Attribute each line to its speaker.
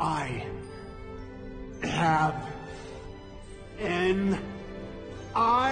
Speaker 1: I have an I.